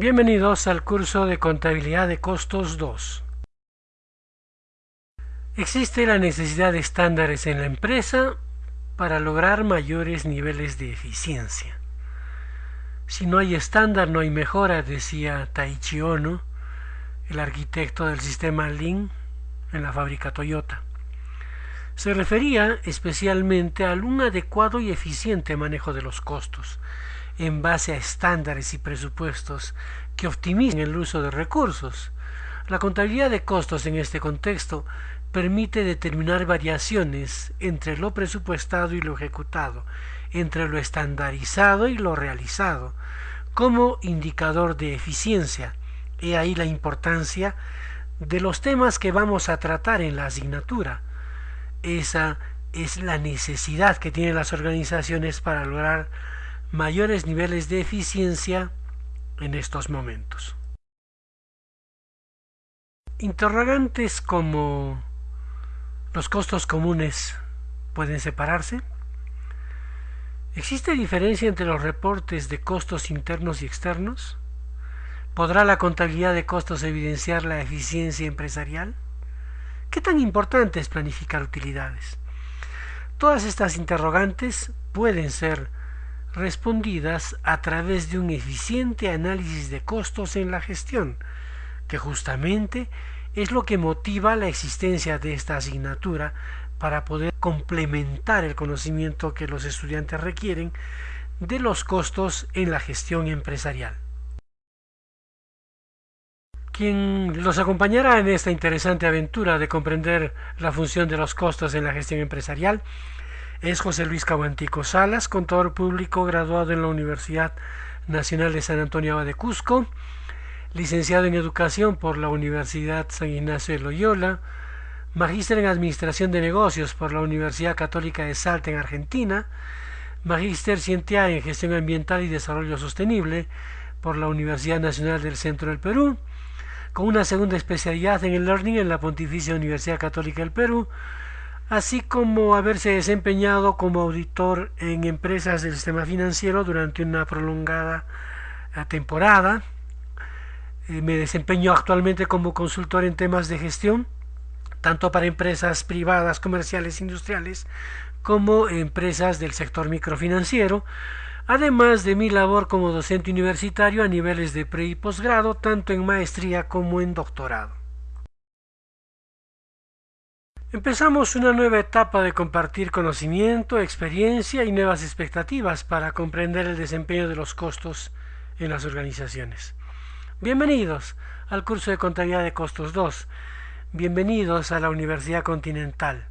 Bienvenidos al curso de Contabilidad de Costos 2. Existe la necesidad de estándares en la empresa para lograr mayores niveles de eficiencia. Si no hay estándar, no hay mejora, decía Taichi Ono, el arquitecto del sistema Lean en la fábrica Toyota. Se refería especialmente al un adecuado y eficiente manejo de los costos, en base a estándares y presupuestos que optimicen el uso de recursos. La contabilidad de costos en este contexto permite determinar variaciones entre lo presupuestado y lo ejecutado, entre lo estandarizado y lo realizado, como indicador de eficiencia. He ahí la importancia de los temas que vamos a tratar en la asignatura. Esa es la necesidad que tienen las organizaciones para lograr mayores niveles de eficiencia en estos momentos. Interrogantes como los costos comunes pueden separarse. ¿Existe diferencia entre los reportes de costos internos y externos? ¿Podrá la contabilidad de costos evidenciar la eficiencia empresarial? ¿Qué tan importante es planificar utilidades? Todas estas interrogantes pueden ser respondidas a través de un eficiente análisis de costos en la gestión, que justamente es lo que motiva la existencia de esta asignatura para poder complementar el conocimiento que los estudiantes requieren de los costos en la gestión empresarial. Quien los acompañará en esta interesante aventura de comprender la función de los costos en la gestión empresarial es José Luis Cabantico Salas, contador público graduado en la Universidad Nacional de San Antonio de Cusco, licenciado en Educación por la Universidad San Ignacio de Loyola, magíster en Administración de Negocios por la Universidad Católica de Salta en Argentina, magíster científico en Gestión Ambiental y Desarrollo Sostenible por la Universidad Nacional del Centro del Perú, con una segunda especialidad en el Learning en la Pontificia Universidad Católica del Perú, así como haberse desempeñado como auditor en empresas del sistema financiero durante una prolongada eh, temporada. Eh, me desempeño actualmente como consultor en temas de gestión, tanto para empresas privadas, comerciales, industriales, como empresas del sector microfinanciero, además de mi labor como docente universitario a niveles de pre y posgrado, tanto en maestría como en doctorado. Empezamos una nueva etapa de compartir conocimiento, experiencia y nuevas expectativas para comprender el desempeño de los costos en las organizaciones. Bienvenidos al curso de Contabilidad de Costos 2. Bienvenidos a la Universidad Continental.